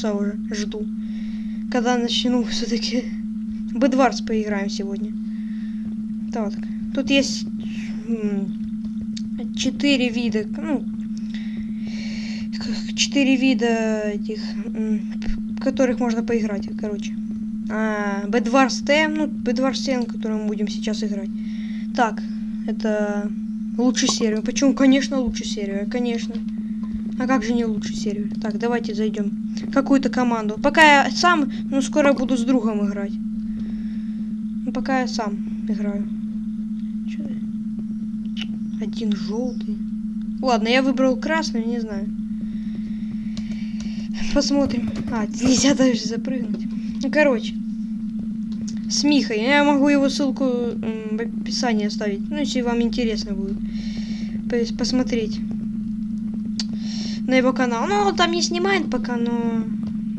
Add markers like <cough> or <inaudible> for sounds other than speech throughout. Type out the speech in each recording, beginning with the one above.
часа уже жду. Когда начну <laughs> все-таки Бедварс поиграем сегодня. Так, тут есть четыре вида, ну, четыре вида этих, которых можно поиграть, короче. А, Bedwars T, ну, Bedwars T, на мы будем сейчас играть. Так, это лучший сервер. Почему? Конечно, лучший сервер, конечно. А как же не лучший сервер? Так, давайте зайдем какую-то команду. Пока я сам, ну, скоро буду с другом играть. Ну, пока я сам играю. Ты? Один желтый. Ладно, я выбрал красный, не знаю. Посмотрим. А, нельзя даже запрыгнуть. Ну, короче. С Михой. Я могу его ссылку в описании оставить. Ну, если вам интересно будет пос- посмотреть на его канал. Ну, он там не снимает пока, но...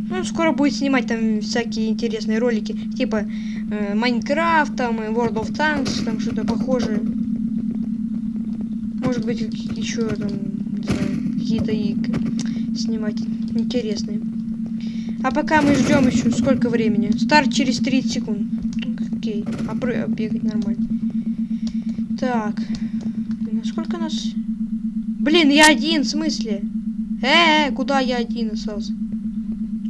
Ну, скоро будет снимать там всякие интересные ролики. Типа э, Майнкрафт, там, и World of Tanks, там что-то похожее. Может быть, еще там, какие-то и снимать интересные. А пока мы ждем еще сколько времени? Старт через 30 секунд. Окей. А а бегать нормально. Так. Блин, а сколько нас? Блин, я один, в смысле? Э, -э куда я один остался?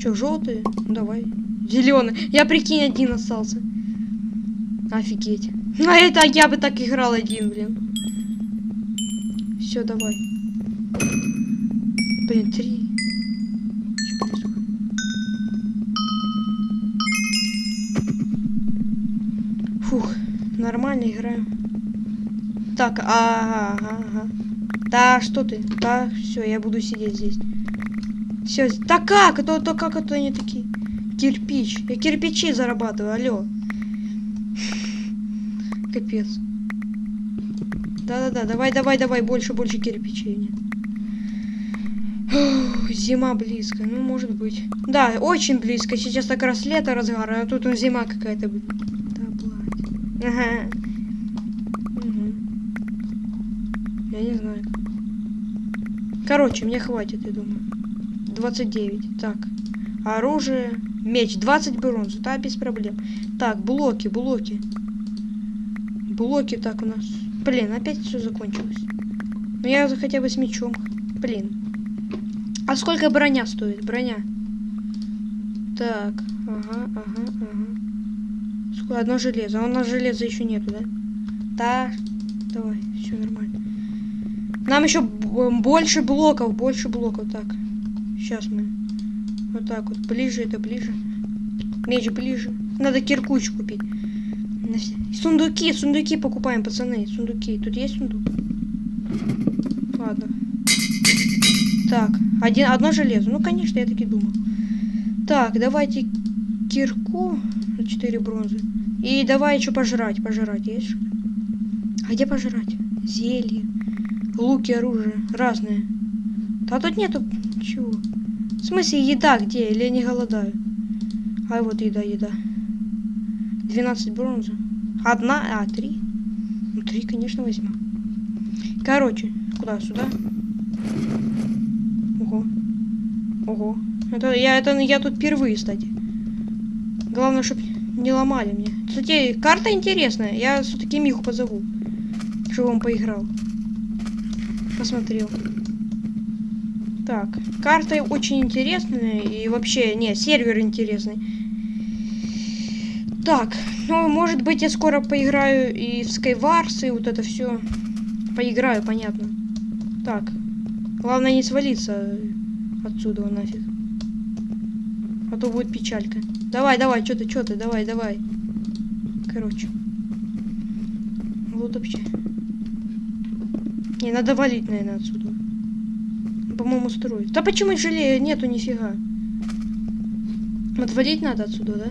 Че, желтый? Ну, давай. Зеленый. Я прикинь, один остался. Офигеть. На это я бы так играл один, блин. Все, давай. Блин, три. Фух, нормально играем. Так, ага, ага, ага. Да, что ты? Да, все, я буду сидеть здесь. Все, да как? Это, это как это они такие? Кирпич. Я кирпичи зарабатываю, алло. <laughs> Капец. Да-да-да, давай, давай, давай, больше, больше кирпичей. Нет. Зима близко, ну может быть. Да, очень близко. Сейчас как раз лето разгар, а тут зима какая-то. будет. Да, блядь. Ага. Мгм. Я не знаю. Короче, мне хватит, я думаю. 29. Так. Оружие. Меч. 20 бронзы. Да, без проблем. Так, блоки, блоки. Блоки так у нас. Блин, опять все закончилось. Ну я хотя бы с мечом. Блин. А сколько броня стоит? Броня. Так. Ага, ага, ага. Сколько? Одно железо. А у нас железа еще нету, да? Да. Давай, все нормально. Нам еще больше блоков, больше блоков. Так. Сейчас мы. Вот так вот. Ближе это ближе. Меч ближе. Надо киркуч купить. Сундуки, сундуки покупаем, пацаны. Сундуки. Тут есть сундук? Ладно. Так, один, одно железо. Ну, конечно, я таки думал. Так, давайте кирку на 4 бронзы. И давай еще пожрать. Пожрать есть? А где пожрать? Зелье. Луки, оружие. Разные. А тут нету чего. В смысле, еда где? Или я не голодаю? А вот еда, еда. 12 бронзы. Одна, а, три. Ну, три, конечно, возьму. Короче, куда? Сюда? Ого. Ого. Это я, это я тут впервые, кстати. Главное, чтобы не ломали мне. Кстати, карта интересная. Я все-таки Миху позову. Чтобы он поиграл. Посмотрел. Так, карта очень интересная. И вообще, не, сервер интересный. Так, ну, может быть, я скоро поиграю и в Skywars, и вот это все. Поиграю, понятно. Так, главное не свалиться отсюда нафиг. А то будет печалька. Давай, давай, что ты, что ты, давай, давай. Короче. Вот вообще. Не, надо валить, наверное, отсюда. По-моему, строить. Да почему жалею? Нету нифига. Вот валить надо отсюда, да?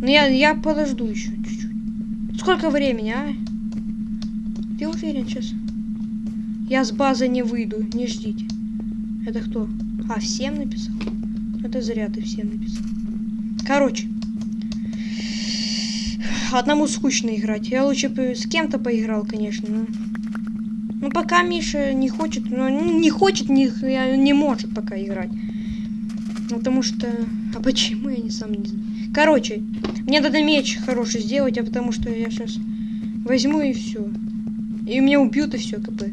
Ну я, я подожду еще чуть-чуть. Сколько времени, а? Ты уверен сейчас? Я с базы не выйду, не ждите. Это кто? А, всем написал? Это зря ты всем написал. Короче. Одному скучно играть. Я лучше с кем-то поиграл, конечно. Но... Ну, пока Миша не хочет, ну, не хочет, не, не может пока играть. Ну, потому что... А почему, я не сам не знаю. Короче, мне надо меч хороший сделать, а потому что я сейчас возьму и все. И меня убьют, и все, КП.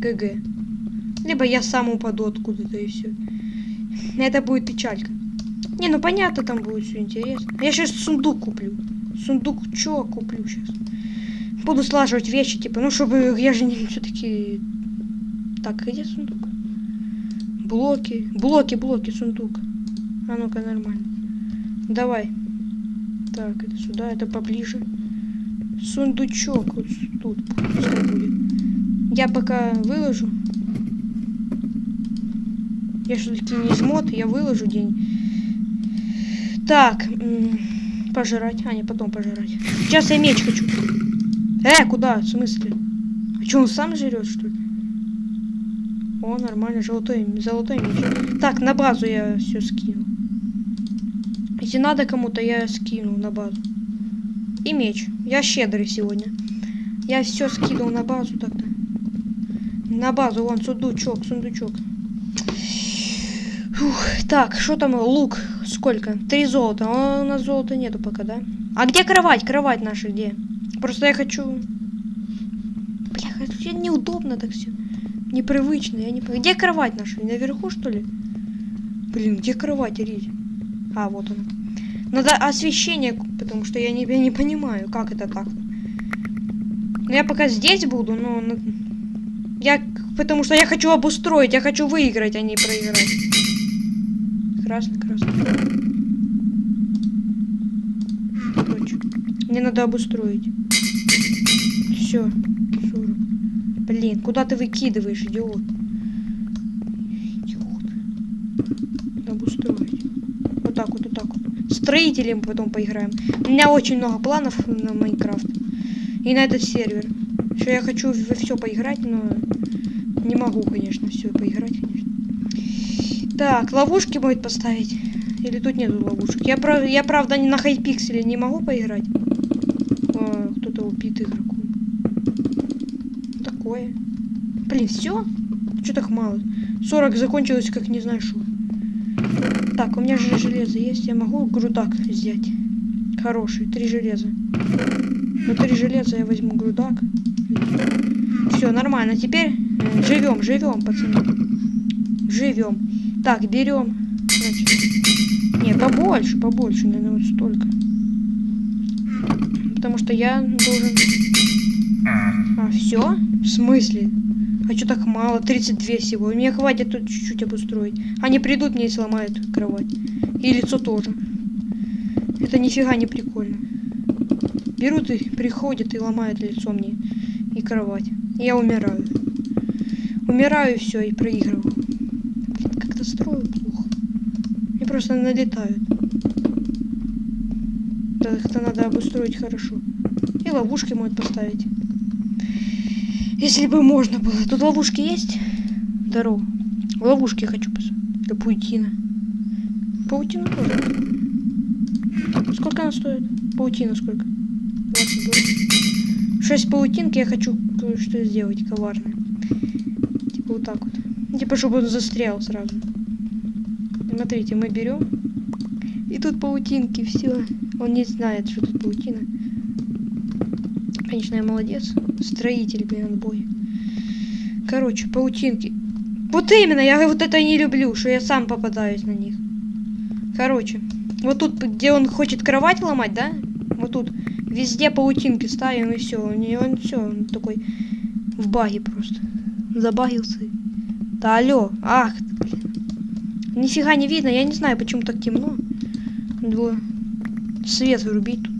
ГГ. Либо я сам упаду откуда-то, и все. Это будет печалька. Не, ну понятно, там будет все интересно. Я сейчас сундук куплю. Сундук чё куплю сейчас? Буду слаживать вещи, типа, ну, чтобы я же не все-таки... Так, где сундук? Блоки. Блоки, блоки, сундук. А ну-ка, нормально. Давай. Так, это сюда, это поближе. Сундучок вот тут. Я пока выложу. Я все-таки не жмот, я выложу день. Так, пожрать. А, не, потом пожрать. Сейчас я меч хочу. Э, куда? В смысле? А что, он сам жрет, что ли? О, нормально, золотой, золотой меч. Так, на базу я все скину. Если надо кому-то, я скину на базу. И меч. Я щедрый сегодня. Я все скинул на базу тогда. На базу, вон, сундучок, сундучок. Фух, так, что там? Лук. Сколько? Три золота. А у нас золота нету пока, да? А где кровать? Кровать наша где? Просто я хочу... Бля, неудобно так все. Непривычно. Я не... Где кровать наша? Наверху, что ли? Блин, где кровать, Рить? А, вот она. Надо освещение, потому что я не, я не понимаю, как это так. Но я пока здесь буду, но... Я... Потому что я хочу обустроить, я хочу выиграть, а не проиграть. Красный, красный. Короче, мне надо обустроить. Все. Блин, куда ты выкидываешь, идиот? Идиот. Надо обустроить. Вот так вот, вот так вот. Строителем потом поиграем. У меня очень много планов на Майнкрафт. И на этот сервер. Что я хочу во все поиграть, но не могу, конечно, все поиграть, конечно. Так, ловушки будет поставить. Или тут нету ловушек? Я, прав... я правда, не на хайпикселе не могу поиграть. Кто-то убит игроком. Такое. Блин, все? Что так мало? 40 закончилось, как не знаю что. Так, у меня же железо есть. Я могу грудак взять. Хороший. Три железа. Ну, три железа я возьму грудак. Все, нормально. Теперь э, живем, живем, пацаны. Живем. Так, берем. Значит, не, побольше, побольше, наверное, вот столько. Что я должен... А, все? В смысле? А что так мало? 32 всего. Мне хватит тут чуть-чуть обустроить. Они придут мне и сломают кровать. И лицо тоже. Это нифига не прикольно. Берут и приходят и ломают лицо мне. И кровать. Я умираю. Умираю все и проигрываю как-то строю плохо. Они просто налетают. Да, их-то надо обустроить хорошо. И ловушки могут поставить. Если бы можно было. Тут ловушки есть? Здорово. Ловушки хочу посмотреть. Для паутина. Паутина тоже. Сколько она стоит? Паутина сколько? 20 долларов. 6 паутинки я хочу что сделать коварное. Типа вот так вот. Типа, чтобы он застрял сразу. Смотрите, мы берем. И тут паутинки, все. Он не знает, что тут паутина. Конечно, я молодец. Строитель, блин, отбой. Короче, паутинки. Вот именно, я вот это не люблю, что я сам попадаюсь на них. Короче, вот тут, где он хочет кровать ломать, да? Вот тут везде паутинки ставим и все. У него он все, он такой в баге просто. Забагился. Да алло, ах, блин. Нифига не видно, я не знаю, почему так темно. Надо свет вырубить тут.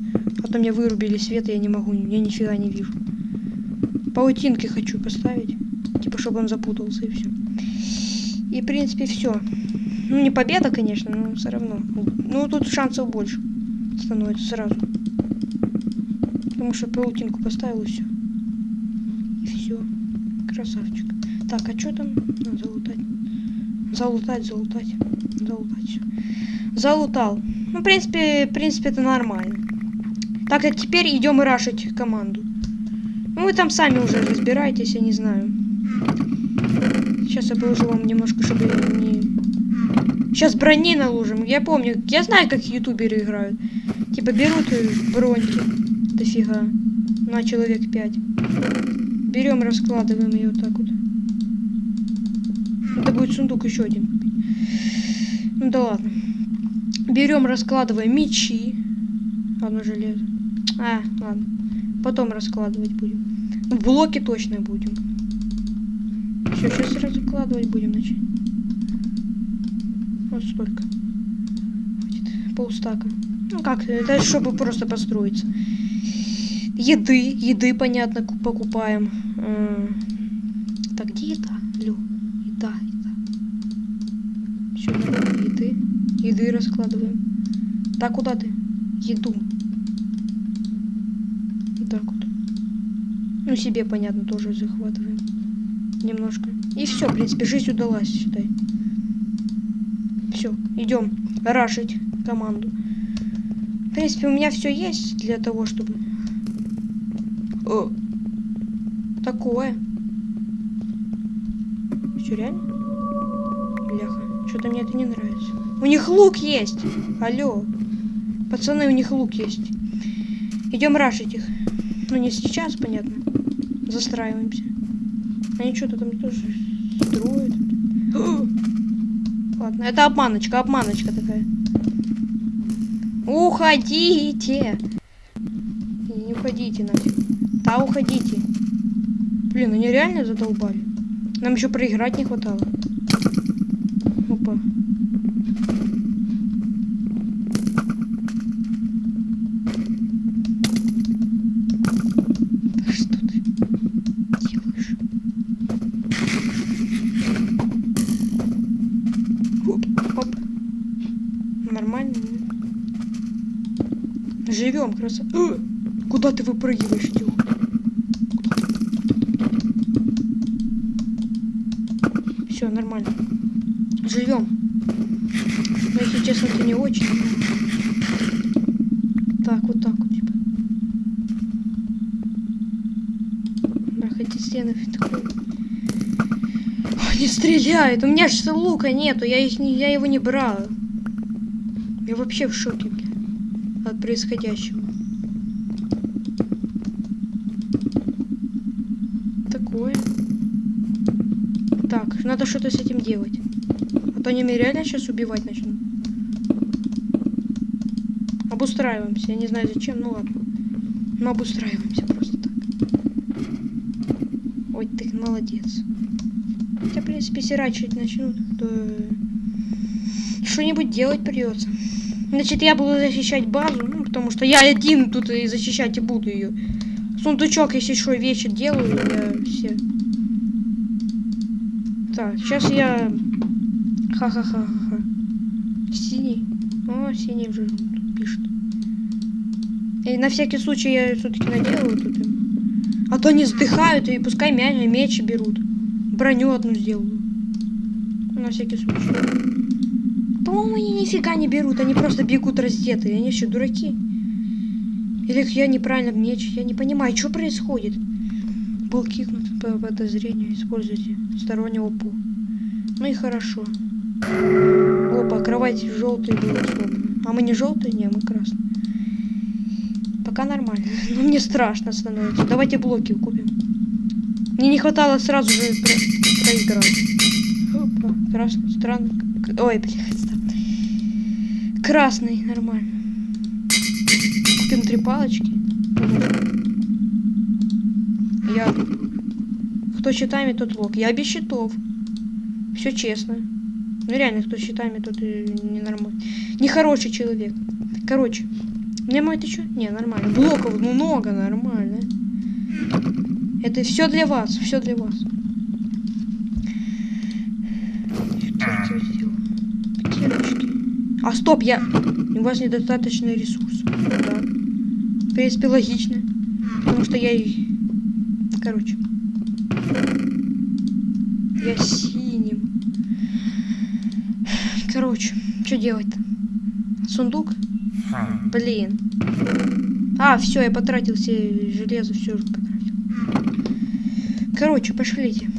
А то мне вырубили свет, и я не могу, я нифига не вижу. Паутинки хочу поставить. Типа, чтобы он запутался и все. И, в принципе, все. Ну, не победа, конечно, но все равно. Ну, тут шансов больше становится сразу. Потому что паутинку поставил и все. И все. Красавчик. Так, а что там? Надо залутать. Залутать, залутать. Залутать. Залутал. Ну, в принципе, в принципе, это нормально. Так, а теперь идем и рашить команду. Ну, вы там сами уже разбираетесь, я не знаю. Сейчас я положу вам немножко, чтобы не... Сейчас брони наложим. Я помню, я знаю, как ютуберы играют. Типа берут броньки. Дофига. На человек 5. Берем, раскладываем ее так вот. Это будет сундук еще один. Ну да ладно. Берем, раскладываем мечи. Одно железо. А, ладно. Потом раскладывать будем. Ну, блоки точно будем. Все, сейчас раскладывать будем, значит. Вот столько. Хватит. Полстака. Ну как, это чтобы просто построиться. Еды, еды, понятно, ку- покупаем. М, Так, где еда? Лю, еда, еда. Все, еды. Еды раскладываем. Так, куда ты? Еду. Вот так вот. Ну, себе, понятно, тоже захватываем. Немножко. И все, в принципе, жизнь удалась, считай. Все, идем рашить команду. В принципе, у меня все есть для того, чтобы... О, такое. Все реально? Бляха, что-то мне это не нравится. У них лук есть! Алло. Пацаны, у них лук есть. Идем рашить их. Ну, не сейчас, понятно. Застраиваемся. Они что-то там тоже строят. <gasps> Ладно, это обманочка, обманочка такая. Уходите! Не уходите нафиг. Да, уходите. Блин, они реально задолбали. Нам еще проиграть не хватало. Опа. Да что ты делаешь? Оп, оп. Нормально. Красота. Э, Куда ты выпрыгиваешь, идиот? Все, нормально. Живем. Но если честно, это не очень. Так, вот так вот, типа. Да, хоть и стены такой. Ой, не стреляет. У меня же лука нету. Я, их я его не брал. Я вообще в шоке от происходящего. Такое. Так, надо что-то с этим делать. А то они меня реально сейчас убивать начнут. Обустраиваемся. Я не знаю зачем, ну ладно. Но обустраиваемся просто так. Ой, ты молодец. Хотя, в принципе, сирачить начнут, то что-нибудь делать придется. Значит, я буду защищать базу, ну, потому что я один тут и защищать и буду ее. Сундучок, если что, вещи делаю, я. Так, сейчас я... Ха-ха-ха-ха. Синий. О, синий уже пишет. И на всякий случай я все-таки наделаю тут. А то они сдыхают, и пускай мя- меч берут. Броню одну сделаю. На всякий случай. По-моему, они нифига не берут, они просто бегут раздетые. Они что, дураки? Или я неправильно меч? Я не понимаю, что происходит. Был кикнут по подозрению. Используйте стороннего пу. Ну и хорошо. Опа, кровать была сломана. А мы не желтые? Не, мы красные. Пока нормально. <laughs> Но мне страшно становится. Давайте блоки купим. Мне не хватало сразу же про- проиграть. Опа, красный, странный. К- Ой, блядь, странный. Красный, нормально. Купим три палочки. Я... Кто щитами, тот лог. Я без щитов. Все честно. Ну реально, кто щитами, тот и ненормальный. Нехороший человек. Короче. Мне мой ты что? Не, нормально. Блоков много, нормально. Это все для вас, все для вас. А стоп, я... У вас недостаточно ресурсов. Да. В принципе, логично. Потому что я и... Короче. Я синим. Короче, что делать-то? Сундук? Блин. А, все, я потратил все железо, все потратил. Короче, пошлите.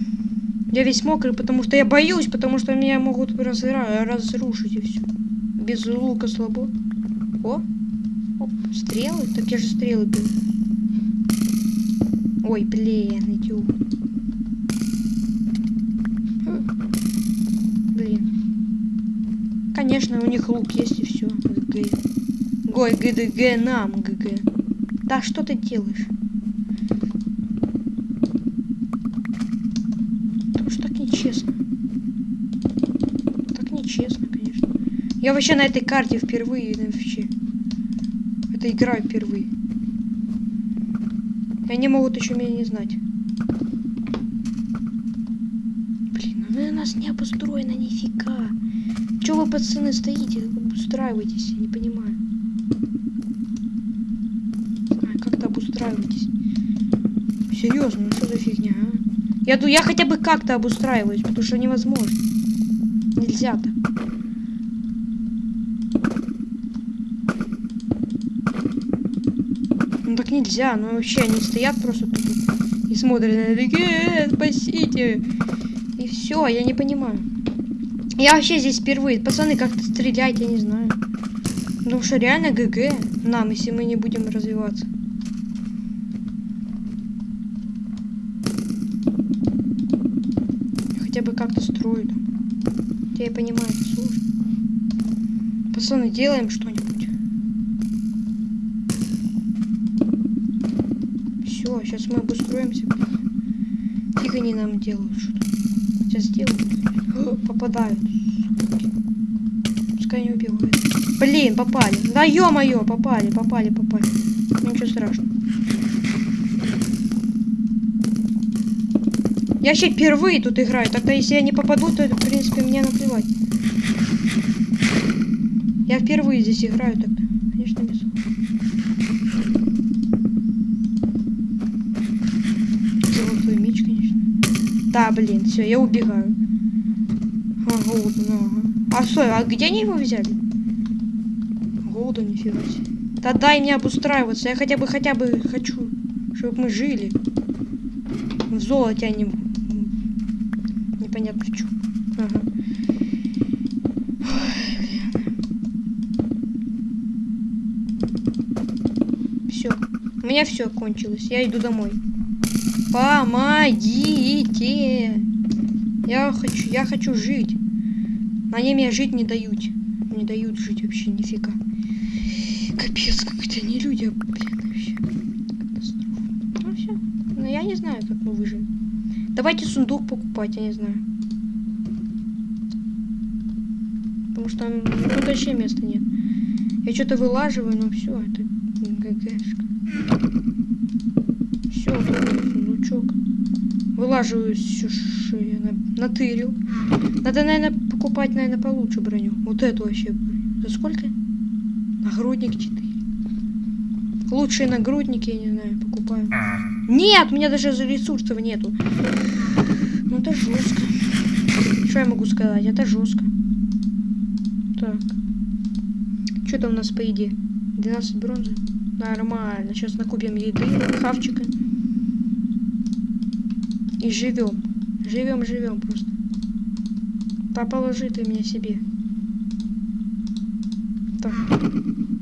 Я весь мокрый, потому что я боюсь, потому что меня могут разра- разрушить и все. Без лука слабо. О! Оп, стрелы? Так я же стрелы беру. Ой, блин, идиот. Блин. Конечно, у них лук есть и все. ГГ. Гой, ГДГ нам, ГГ. Да что ты делаешь? Потому так нечестно. Так нечестно, конечно. Я вообще на этой карте впервые вообще. Это играю впервые. И они могут еще меня не знать. Блин, ну у нас не обустроено нифига. Че вы, пацаны, стоите? Обустраивайтесь, я не понимаю. А, как-то обустраивайтесь. Серьезно, ну что за фигня, а? Я, я хотя бы как-то обустраиваюсь, потому что невозможно. Нельзя так. Ну так нельзя, ну вообще они стоят просто тут и смотрят на такие, «Э, спасите. И все, я не понимаю. Я вообще здесь впервые. Пацаны, как-то стрелять, я не знаю. Потому что реально ГГ нам, если мы не будем развиваться. Хотя бы как-то. Хотя я понимаю, сложно. Пацаны, делаем что-нибудь. Все, сейчас мы обустроимся. блин. Фиг они нам делают что-то. Сейчас сделают. О, <laughs> Попадают. Пускай не убивают. Блин, попали. Да ё-моё, попали, попали, попали. Ничего страшного. Я вообще впервые тут играю. Тогда если я не попаду, то, в принципе, мне наплевать. Я впервые здесь играю тогда. Конечно, без... Золотой меч, конечно. Да, блин, все, я убегаю. Ну, ага. А стой, а где они его взяли? Голода нифига себе. Да дай мне обустраиваться, я хотя бы, хотя бы хочу, чтобы мы жили. В золоте, в- Непонятно в чем. Ага. Все. У меня все кончилось. Я иду домой. Помогите! Я хочу, я хочу жить. Они меня жить не дают. Не дают жить вообще нифига. Капец, какие-то не люди, а, блин, вообще. Ну все. Ну я не знаю, как мы выживем. Давайте сундук покупать, я не знаю. Потому что м, тут вообще места нет. Я что-то вылаживаю, но все, это ГГшка. Все, тут сундучок. Вылаживаю все, что на- натырил. Надо, наверное, покупать, наверное, получше броню. Вот эту вообще. За сколько? Нагрудник 4. Лучшие нагрудники, я не знаю, покупаю. Нет, у меня даже ресурсов нету. Ну это жестко. Что я могу сказать? Это жестко. Так. Что там у нас по еде? 12 бронзы? Нормально. Сейчас накупим еды, хавчика. И живем. Живем, живем просто. Да положи ты меня себе. Так.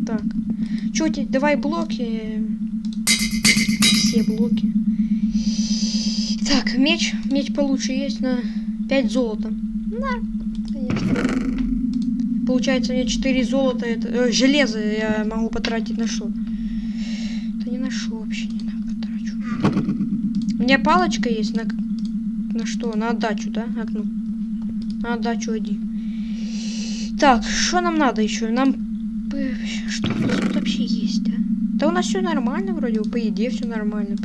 Так. Чё тебе? Давай блоки. Все блоки. Так, меч. Меч получше есть на 5 золота. На, конечно. Получается, мне 4 золота, это э, железо я могу потратить на что? Это не на что вообще не на потрачу. У меня палочка есть на на что? На отдачу, да? Ну. На отдачу один. Так, что нам надо еще? Нам что у нас тут вообще есть, а? Да у нас все нормально вроде, по еде все нормально.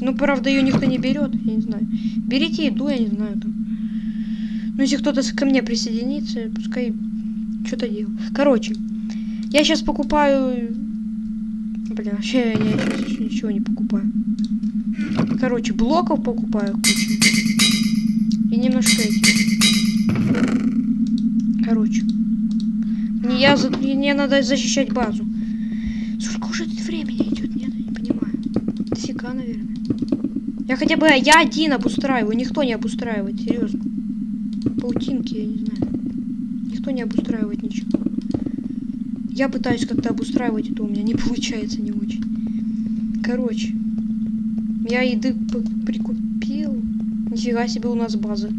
Ну, правда, ее никто не берет, я не знаю. Берите еду, я не знаю там. Ну, если кто-то ко мне присоединится, пускай что-то делает. Короче, я сейчас покупаю... Блин, вообще я сейчас ничего не покупаю. Короче, блоков покупаю кучу. И немножко этих. Короче. Мне, я, мне надо защищать базу. Сколько уже тут времени идет? Нет, я не понимаю. Дофига, наверное. Я хотя бы, я один обустраиваю, никто не обустраивает, серьезно. Паутинки, я не знаю. Никто не обустраивает ничего. Я пытаюсь как-то обустраивать это, у меня не <laughs> получается не очень. Короче, я еды прикупил. Нифига себе у нас база.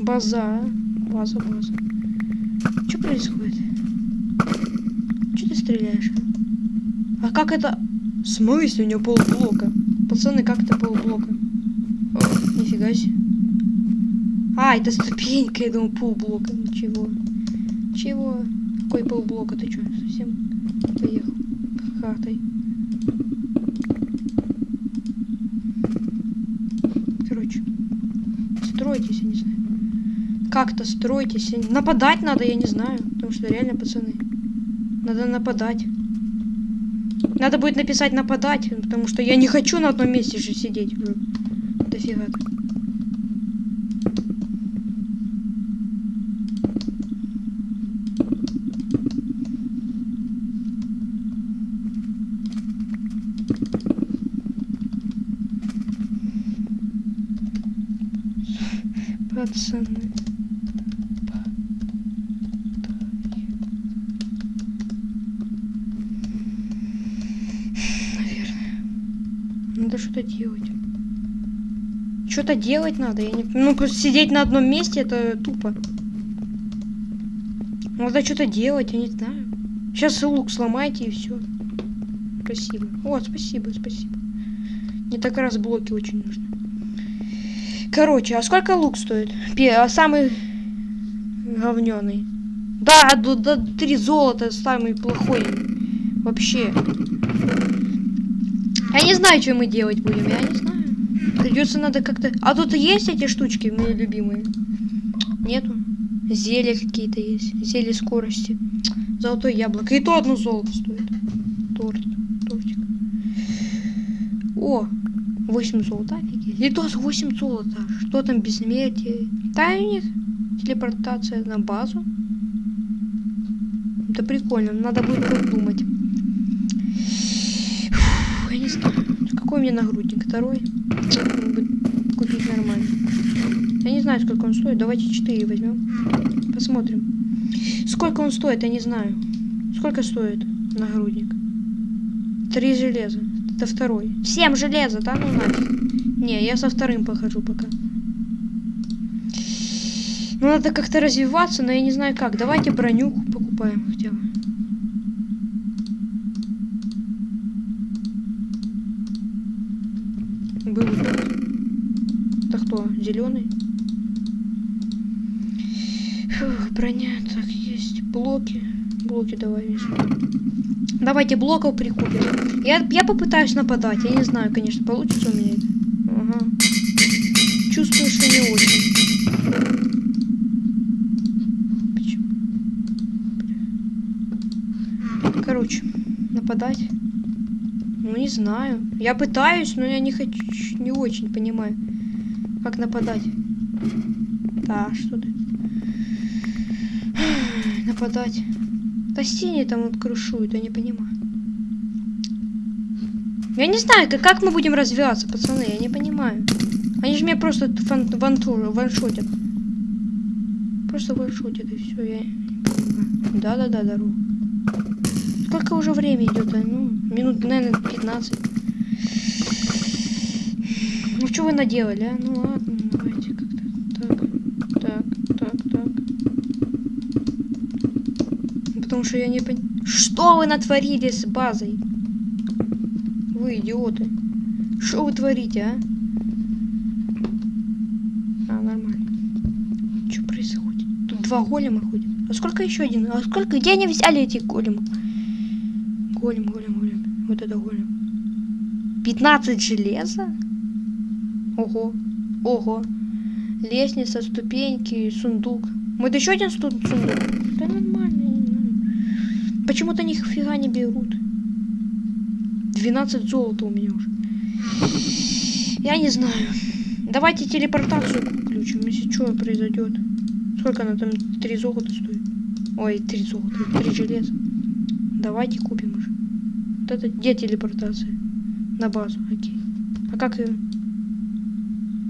База, база, база. Что происходит? Что ты стреляешь? А как это? В смысле у него полблока? Пацаны, как это полблока? О, нифига себе. А, это ступенька, я думал, полблока. Ничего. Чего? Какой полблока? Ты что, совсем поехал? Хатой. Короче. Стройтесь, я не знаю. Как-то стройтесь. Нападать надо, я не знаю. Потому что реально, пацаны. Надо нападать. Надо будет написать нападать, потому что я не хочу на одном месте же сидеть. Дофига. -то. Пацаны. Надо что-то делать. Что-то делать надо. Я не... Ну, просто сидеть на одном месте, это тупо. Надо что-то делать, я не знаю. Сейчас лук сломайте и все. Спасибо. О, спасибо, спасибо. Мне так раз блоки очень нужны. Короче, а сколько лук стоит? А самый говненый. Да, до, до 3 золота самый плохой. Вообще. Я не знаю, что мы делать будем, я не знаю. Придется надо как-то... А тут есть эти штучки, мои любимые? Нету. Зелья какие-то есть. Зелье скорости. Золотое яблоко. И то одно золото стоит. Торт. Тортик. О, 8 золота, офигеть. И то 8 золота. Что там бессмертие? Тайник. Телепортация на базу. Это прикольно. Надо будет продумать я не знаю. Какой у меня нагрудник? Второй? Купить нормально. Я не знаю, сколько он стоит. Давайте 4 возьмем. Посмотрим. Сколько он стоит, я не знаю. Сколько стоит нагрудник? Три железа. Это второй. Семь железа, да? Ну нафиг. Не, я со вторым похожу пока. Ну, надо как-то развиваться, но я не знаю как. Давайте броню покупаем хотя бы. был Это кто? Зеленый? Фух, броня. Так, есть. Блоки. Блоки давай везьмем. Давайте блоков прикупим. Я, я попытаюсь нападать. Я не знаю, конечно, получится у меня это. Ага. Чувствую, что не очень. Короче, нападать. Ну, не знаю. Я пытаюсь, но я не хочу, не очень понимаю, как нападать. Да, что ты? Нападать. Да стены там вот крушуют, я не понимаю. Я не знаю, как, как мы будем развиваться, пацаны, я не понимаю. Они же меня просто фан вантур, ваншотят. Просто ваншотят и все, я Да-да-да, дорогу. Сколько уже время идет? А? Ну, минут, наверное, 15. Ну, что вы наделали, а? Ну, ладно, давайте как-то. Так, так, так, так. Потому что я не понимаю. Что вы натворили с базой? Вы идиоты. Что вы творите, а? А, нормально. Что происходит? Тут два голема ходят. А сколько еще один? А сколько? Где они взяли эти големы? Голем, голем, голем. Вот это голем. 15 железа? Ого. Ого. Лестница, ступеньки, сундук. Вот еще один сундук. Почему-то нифига не берут. 12 золота у меня уже. Я не знаю. Давайте телепортацию включим, если что произойдет. Сколько она там? 3 золота стоит? Ой, 3 золота, 3 железа. Давайте купим уже. Вот это где телепортация? На базу, окей. А как ее?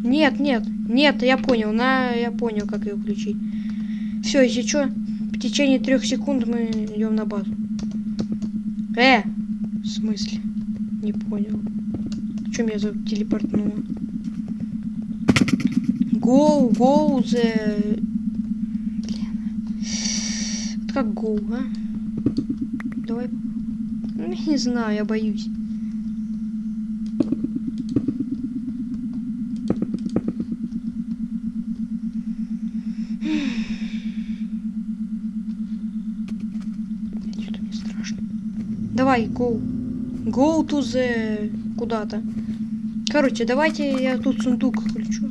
Нет, нет, нет, я понял, на, я понял, как ее включить. Все, если что, течение трех секунд мы идем на базу. Э, в смысле? Не понял. Чем я телепортнула? Go, go, the... Блин. Вот как go, а? Давай. Ну, не знаю, я боюсь. Что-то мне страшно. Давай, go. Go to the... Куда-то. Короче, давайте я тут сундук включу.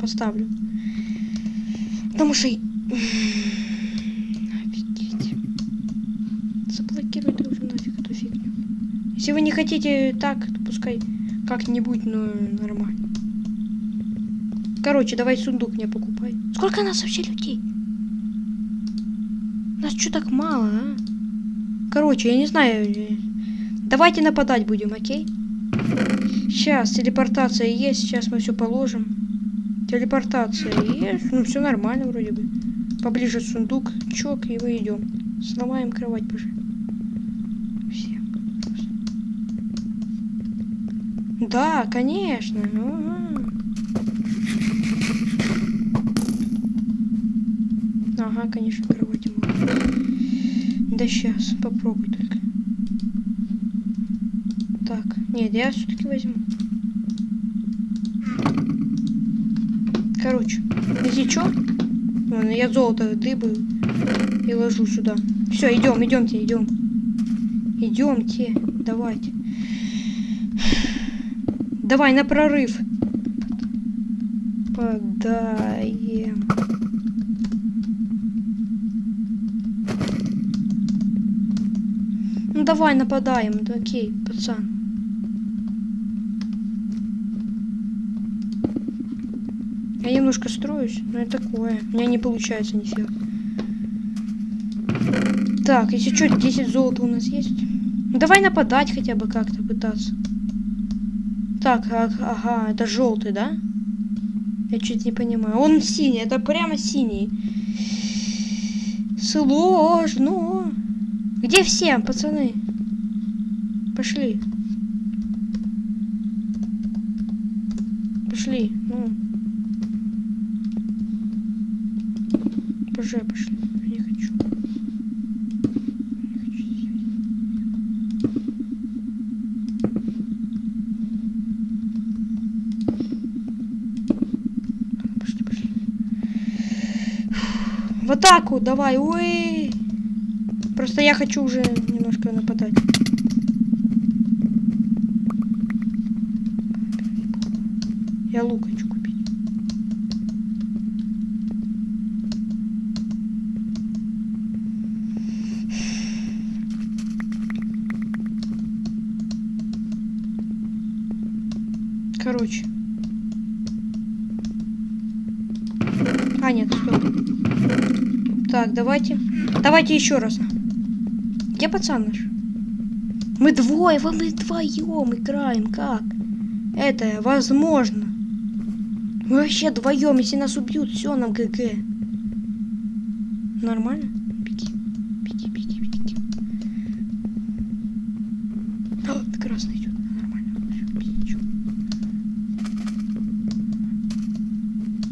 Поставлю. Потому что... Офигеть. Заблокируйте уже нафиг эту фигню. Если вы не хотите так, то пускай как-нибудь, но нормально. Короче, давай сундук мне покупай. Сколько нас вообще людей? Нас что так мало, а? Короче, я не знаю. э, Давайте нападать будем, окей? Сейчас, телепортация есть, сейчас мы все положим. Телепортация есть, ну все нормально вроде бы. Поближе сундук, чок, и мы идем. Сломаем кровать. Все. Да, конечно. Ага. Ага, конечно, кровати мало. Да сейчас, попробуй только. Так, нет, я все-таки возьму. Короче, если что, я золото дыбаю и ложу сюда. Все, идем, идемте, идем. Идемте, давайте. Давай на прорыв. Подаем. Ну давай нападаем, да, окей, пацан. Я немножко строюсь, но это такое. У меня не получается нифига. Так, если что, 10 золота у нас есть. Ну, давай нападать хотя бы как-то пытаться. Так, а- ага, это желтый, да? Я чуть не понимаю. Он синий, это прямо синий. Сложно. Где все, пацаны? Пошли. Пошли, ну. Уже пошли. Не хочу. Не хочу. Ладно, Пошли, пошли. В атаку, давай, ой. Просто я хочу уже немножко нападать. Я лук хочу купить. Короче. А, нет, стоп. Так, давайте. Давайте еще раз. Где пацан наш? Мы двое, мы вдвоем играем. Как? Это возможно. Мы вообще вдвоем, если нас убьют, все, нам ГГ. Нормально? Беги. Беги, беги, беги. О, ты красный идет. Нормально. Беги.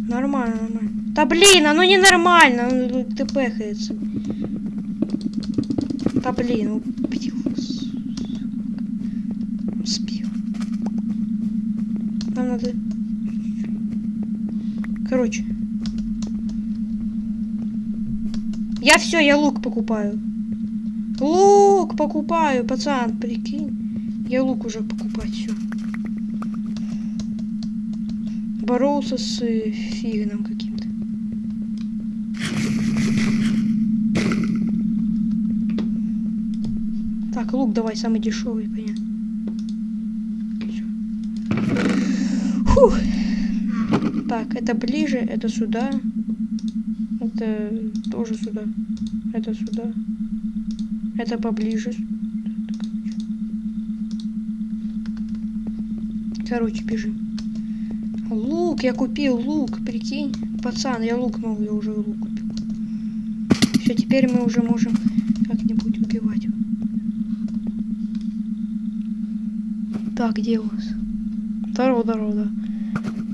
Нормально, нормально. Да блин, оно ненормально, он тпхается. Да блин, убил. Успел. Нам надо... Короче. Я все, я лук покупаю. Лук покупаю, пацан, прикинь. Я лук уже покупать, все. Боролся с фигном Так, лук давай, самый дешевый, понятно. Фух. Так, это ближе, это сюда. Это тоже сюда. Это сюда. Это поближе. Короче, бежим. Лук, я купил лук, прикинь. Пацан, я лук могу, я уже лук купил. Все, теперь мы уже можем как-нибудь убивать. Так, где у вас? Здорово, здорово, да.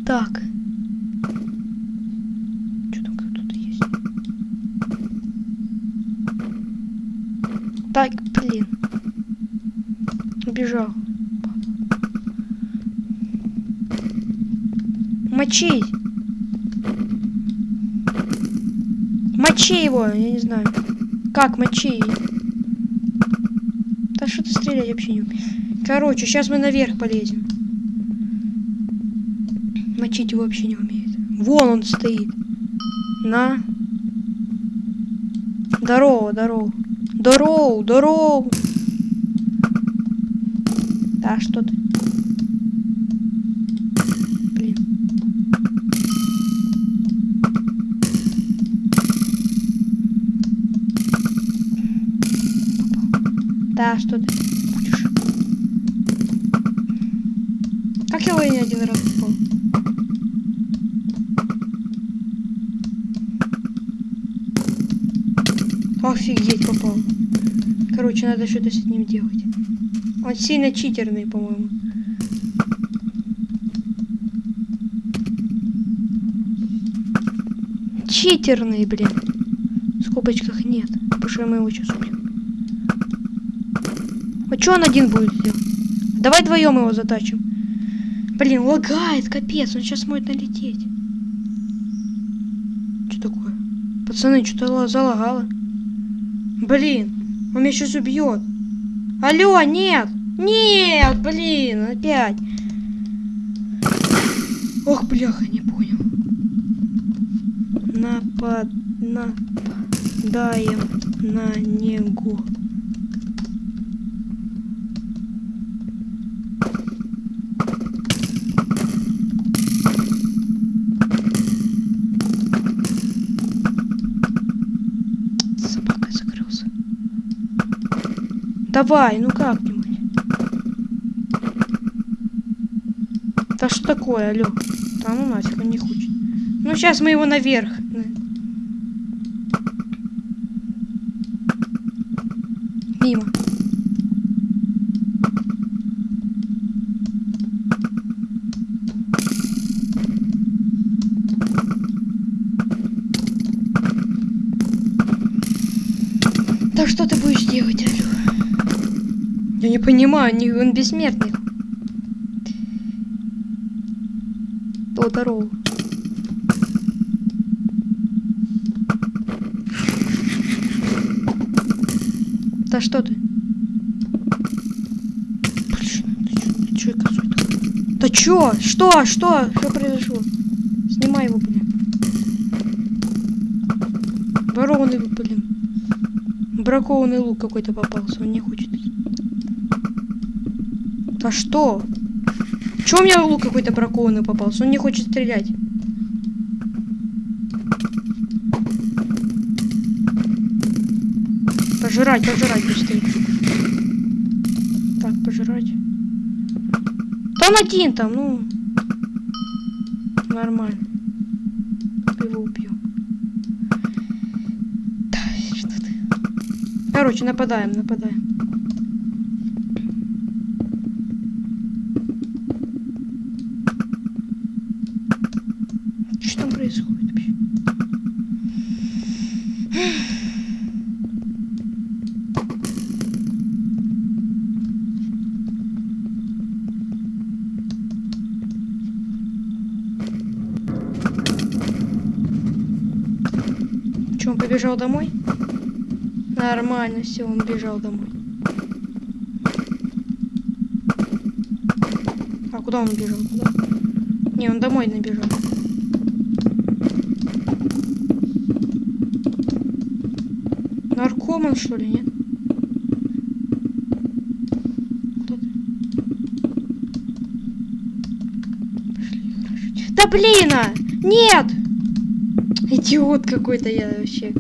Так. Что там кто-то есть? Так, блин. Убежал. Мочи! Мочи его, я не знаю. Как мочи? Да что ты стрелять вообще не умеешь? Короче, сейчас мы наверх полезем. Мочить его вообще не умеет. Вон он стоит. На. Здорово, здорово. Здорово, здорово. Да, что ты? Да, что ты будешь? Как его я не один раз попал? Офигеть, попал. Короче, надо что-то с ним делать. Он сильно читерный, по-моему. Читерный, блин. В скобочках нет. Потому мы его сейчас убьем. А что он один будет делать? Давай вдвоем его затачим. Блин, лагает, капец, он сейчас может налететь. Что такое? Пацаны, что-то залагало. Блин, он меня сейчас убьет. Алло, нет! Нет, блин, опять. Ох, бляха, не понял. Напад... Нападаем на него. Давай, ну как-нибудь. Да что такое, алло? Да ну нафиг, он не хочет. Ну сейчас мы его наверх. Мимо. Да что ты будешь делать, алло? Я не понимаю, не, он бессмертный. О. Да что ты? Блин, ты чё? Да чё? Что? Что? Что произошло? Снимай его, блин. Ворованный, блин. Бракованный лук какой-то попался, он не хочет. Да что? Чё у меня лук какой-то бракованный попался? Он не хочет стрелять. Пожирать, пожирать быстрее. Так, пожирать. Он один там, ну. Нормально. Его убью. Да, что ты. Короче, нападаем, нападаем. Что там происходит вообще? Побежал домой? Нормально, все, он бежал домой. А куда он убежал? Куда? Не, он домой набежал. Наркоман, что ли, нет? Да блин! а! Нет! Идиот какой-то я вообще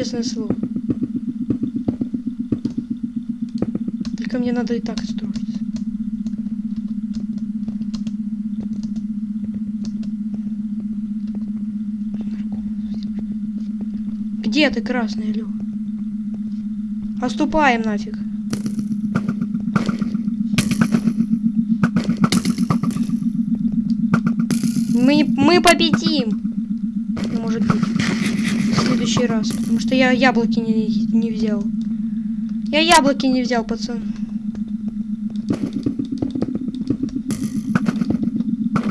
честное слово. Только мне надо и так строиться. Где ты, красный лю? Оступаем нафиг. Мы, мы победим! Ну, может быть. Следующий раз. Потому что я яблоки не, не взял. Я яблоки не взял, пацан.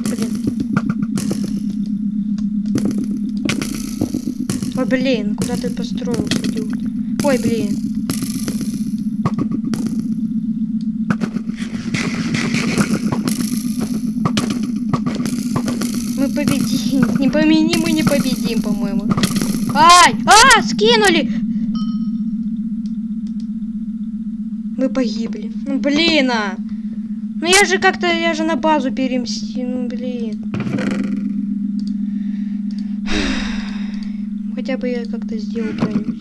Блин. Ой, блин, куда ты построился, идиот? Ой, блин. Мы победим. Не помяни, мы не победим, по-моему. Ай! А, скинули! Мы погибли. Ну, блин, а! Ну я же как-то, я же на базу перемсти, ну блин. <sighs> Хотя бы я как-то сделал себе.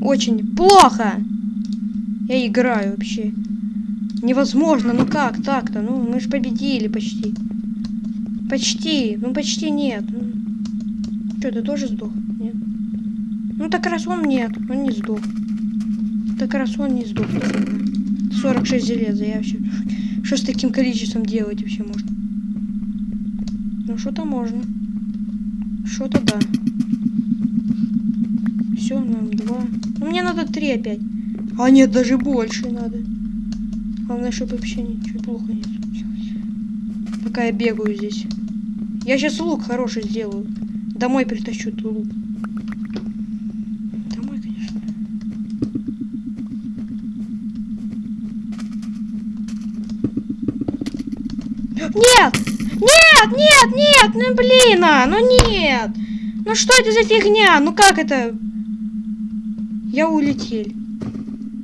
Очень плохо! Я играю вообще. Невозможно, ну как так-то? Ну, мы же победили почти. Почти, ну почти нет. Ну, что, ты тоже сдох? Нет. Ну так раз он нет, он не сдох. Так раз он не сдох. 46 железа, я вообще... Что с таким количеством делать вообще можно? Ну что-то можно. Что-то да. Все, нам два. Ну, мне надо три опять. А нет, даже больше надо. Главное, чтобы вообще не. Пока я бегаю здесь. Я сейчас лук хороший сделаю. Домой притащу ту лук. Домой, конечно. Нет! Нет, нет, нет! Ну блин, а, ну нет! Ну что это за фигня? Ну как это? Я улетел.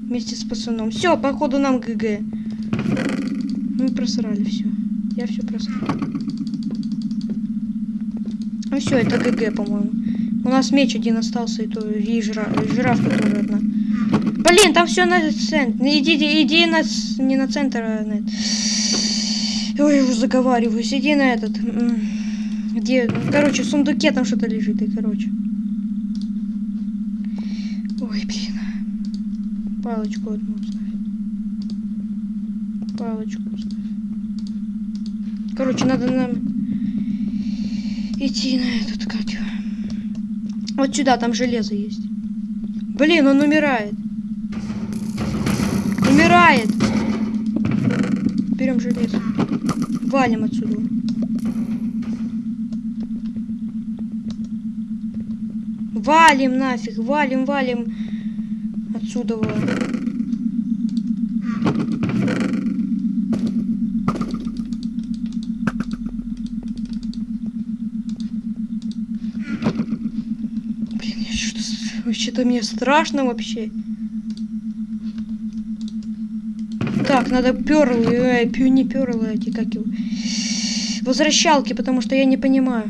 Вместе с пацаном. Все, походу нам ГГ. Мы просрали все. Я все просрал. Ну все, это ГГ, по-моему. У нас меч один остался, и то и жира, жирафка тоже одна. Блин, там все на центр. Иди, иди на не на центр, а на Ой, я уже заговариваюсь. Иди на этот. Где? Короче, в сундуке там что-то лежит, и короче. Ой, блин. Палочку одну оставь. Палочку оставь. Короче, надо нам идти на этот как его. Вот сюда, там железо есть. Блин, он умирает. Умирает. Берем железо. Валим отсюда. Валим нафиг, валим, валим отсюда. Блин, что вообще-то мне страшно вообще. Так, надо перлы, э, пью не перлы эти, как его. Возвращалки, потому что я не понимаю.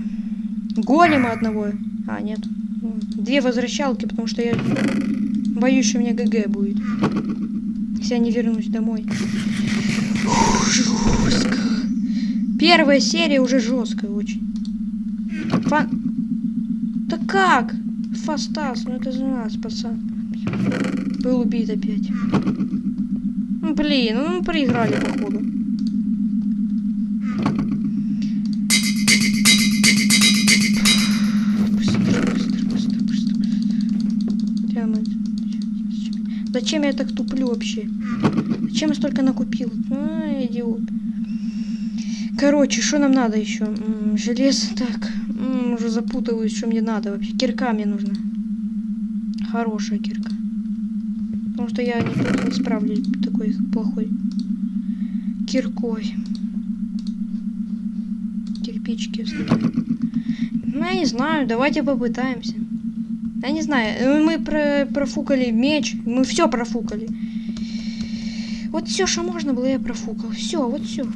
Голема одного. А, нет. Две возвращалки, потому что я боюсь, что у меня ГГ будет. Если я не вернусь домой. Жестко. Первая серия уже жесткая очень. Фан... Да как? Фастас, ну это за нас, пацан. Был убит опять. Ну, блин, ну мы проиграли, походу. Зачем я так туплю вообще? Зачем я столько накупил? А, идиот. Короче, что нам надо еще? Железо, так. Уже запутываюсь, что мне надо вообще. Кирка мне нужна. Хорошая кирка. Потому что я не, справлюсь такой плохой киркой. Кирпички оставляю. Ну, я не знаю, давайте попытаемся. Я не знаю, мы про профукали меч, мы все профукали. Вот все, что можно было, я профукал. Все, вот. Все можно.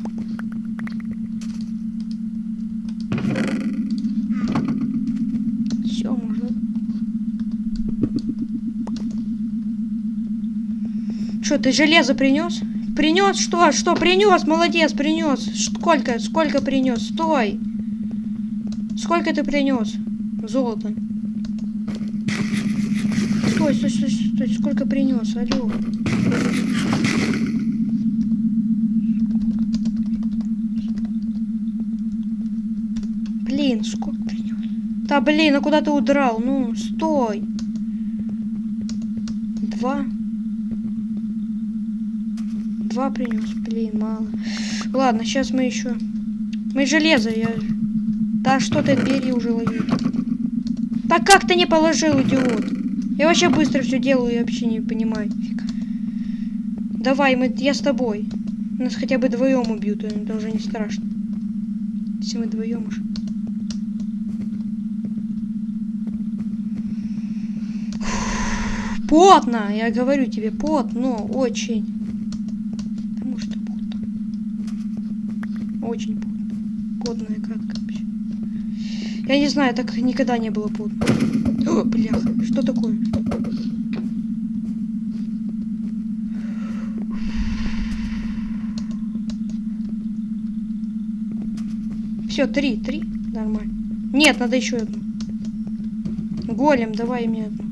Что, ты железо принес? Принес что? Что принес? Молодец, принес. Сколько? Сколько принес? Стой. Сколько ты принес? Золото. Стой, стой, стой, стой. Сколько принес? Алло. Блин, сколько принес? Да блин, а куда ты удрал? Ну, стой. Два. Два принес. Блин, мало. Ладно, сейчас мы еще. Мы железо, я. Да что ты бери уже лови. Так как ты не положил, идиот? Я вообще быстро все делаю и вообще не понимаю. Фиг. Давай, мы, я с тобой. Нас хотя бы вдвоем убьют, это уже не страшно. Если мы вдвоем уже. Потно, я говорю тебе, потно, очень. Потому что потно. Очень потно. И кратко вообще. Я не знаю, так никогда не было потно. О, бляха, что такое? Все, три, три, нормально. Нет, надо еще одну. Голем, давай мне одну.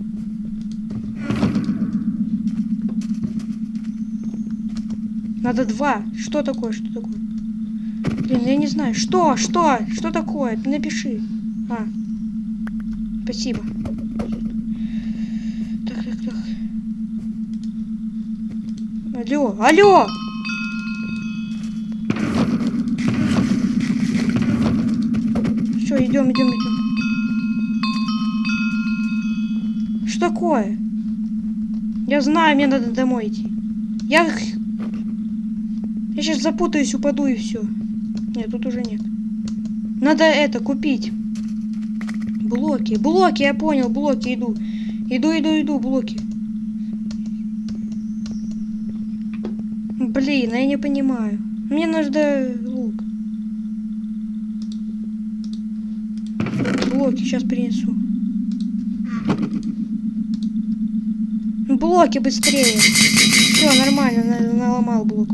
Надо два. Что такое? Что такое? Блин, я не знаю. Что? Что? Что такое? Напиши. А. Спасибо. Так, так, так. Алло, алло! Все, идем, идем, идем. Что такое? Я знаю, мне надо домой идти. Я... Я сейчас запутаюсь, упаду и все. Нет, тут уже нет. Надо это купить. Блоки. Блоки, я понял, блоки, иду. Иду, иду, иду, блоки. Блин, а я не понимаю. Мне нужно лук. Блоки сейчас принесу. Блоки быстрее. Все, нормально, наломал блок.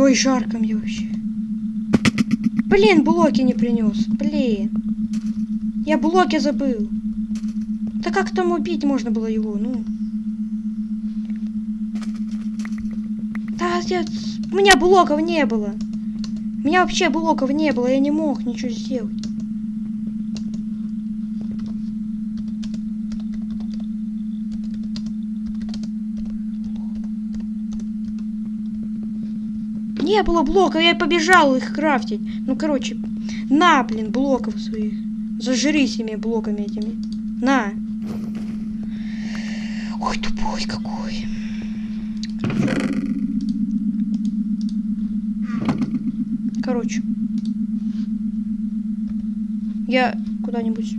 Ой, жарко мне вообще. Блин, блоки не принес. Блин. Я блоки забыл. Да как там убить можно было его, ну? Да, я... у меня блоков не было. У меня вообще блоков не было, я не мог ничего сделать. Не было блоков, я побежал их крафтить. Ну, короче, на, блин, блоков своих. Зажрись ими блоками этими. На. Ой, тупой какой. Короче. Я куда-нибудь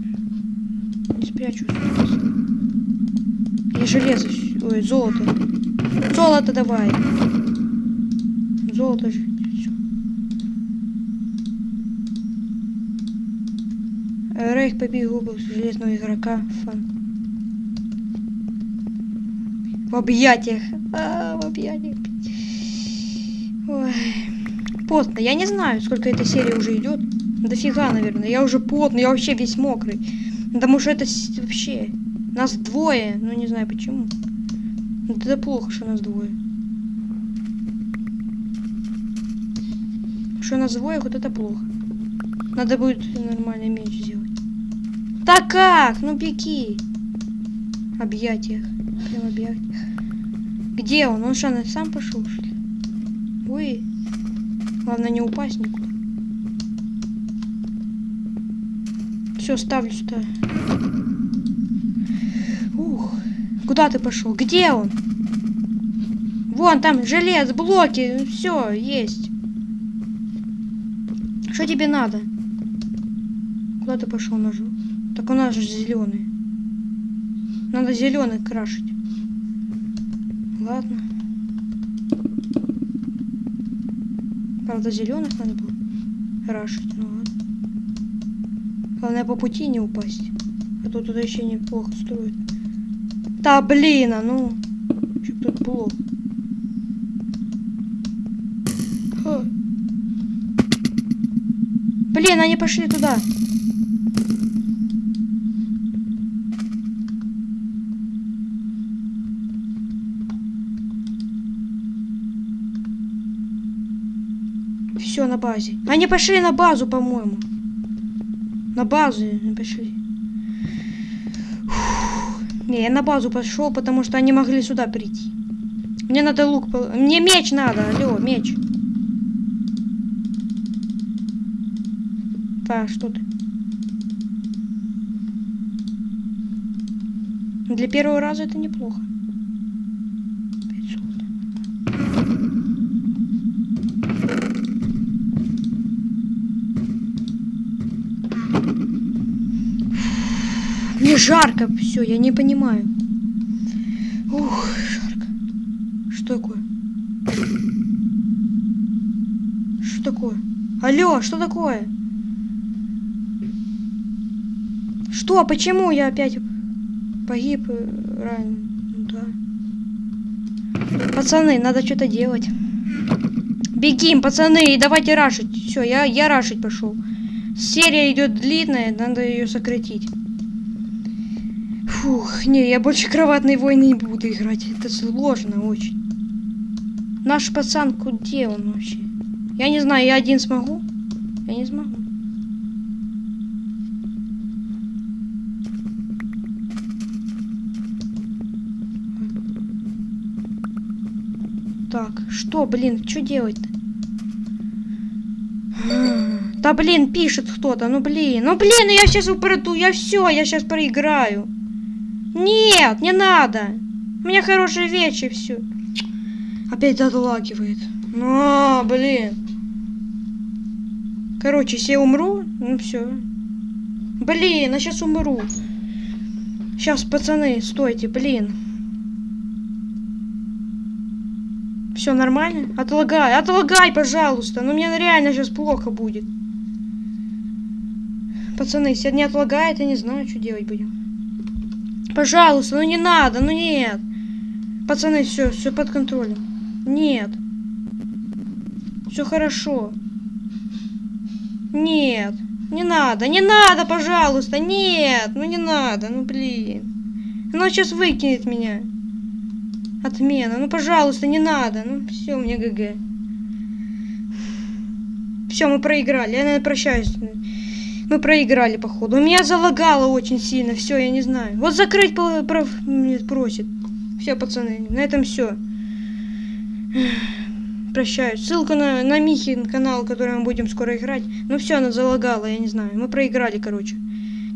не спрячусь. Я железо. Ой, золото. Золото давай. Золото же. Рейх побил убил железного игрока. Фан. В объятиях. А, в объятиях. Ой. Потно. Я не знаю, сколько эта серия уже идет. Дофига, наверное. Я уже потный, я вообще весь мокрый. Потому что это вообще... Нас двое. Ну, не знаю почему. Это плохо, что нас двое. Что нас двое, вот это плохо. Надо будет нормальный меч сделать. Так как? Ну беги. Объятиях. Прям объятиях. Где он? Он что, сам пошел, что ли? Ой. Главное не упасть никуда. Все, ставлю сюда. Ух. Куда ты пошел? Где он? Вон там желез, блоки. Все, есть. Что тебе надо? Куда ты пошел ножу? Так у нас же зеленый. Надо зеленый крашить. Ладно. Правда, зеленых надо было крашить. Ну ладно. Главное по пути не упасть. А то туда еще неплохо строят. Да блин, а ну. Чтоб тут блок. Блин, они пошли туда. Все на базе. Они пошли на базу, по-моему. На базу пошли. Не, я на базу пошел, потому что они могли сюда прийти. Мне надо лук... Мне меч надо, алло, меч. Так, что ты? Для первого раза это неплохо. 500. Мне жарко, все, я не понимаю. Ух, жарко. Что такое? Что такое? Алло, что такое? Что? Почему я опять погиб э, ранен? Да. Пацаны, надо что-то делать. Бегим, пацаны, давайте рашить. Все, я, я рашить пошел. Серия идет длинная, надо ее сократить. Фух, не, я больше кроватной войны не буду играть. Это сложно очень. Наш пацан, где он вообще? Я не знаю, я один смогу? Я не смогу. Так, что, блин, что делать-то? Да блин, пишет кто-то, ну блин, ну блин, я сейчас упаду, я все, я сейчас проиграю. Нет, не надо. У меня хорошие вещи, все. Опять отлагивает. Ну, блин. Короче, если я умру, ну все. Блин, я сейчас умру. Сейчас, пацаны, стойте, блин. Все нормально? Отлагай, отлагай, пожалуйста. Ну мне реально сейчас плохо будет. Пацаны, если не отлагает, я не знаю, что делать будем. Пожалуйста, ну не надо, ну нет. Пацаны, все, все под контролем. Нет. Все хорошо. Нет. Не надо, не надо, пожалуйста, нет. Ну не надо, ну блин. Оно сейчас выкинет меня. Отмена. Ну, пожалуйста, не надо. Ну, все, мне ГГ. Все, мы проиграли. Я, наверное, прощаюсь. Мы проиграли, походу. Меня залагало очень сильно. Все, я не знаю. Вот закрыть прав... просит. Все, пацаны, на этом все. Прощаюсь. Ссылка на, на Михин канал, который мы будем скоро играть. Ну все, она залагала, я не знаю. Мы проиграли, короче.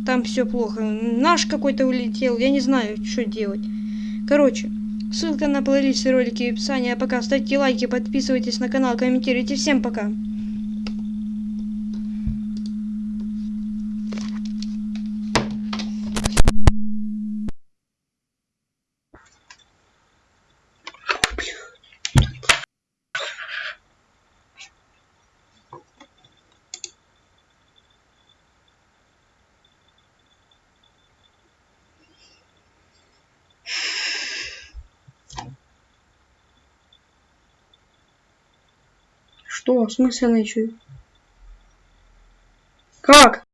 Там все плохо. Наш какой-то улетел. Я не знаю, что делать. Короче, ссылка на плейлисты ролики в описании. А пока ставьте лайки, подписывайтесь на канал, комментируйте. Всем пока. Что? В смысле еще? Как?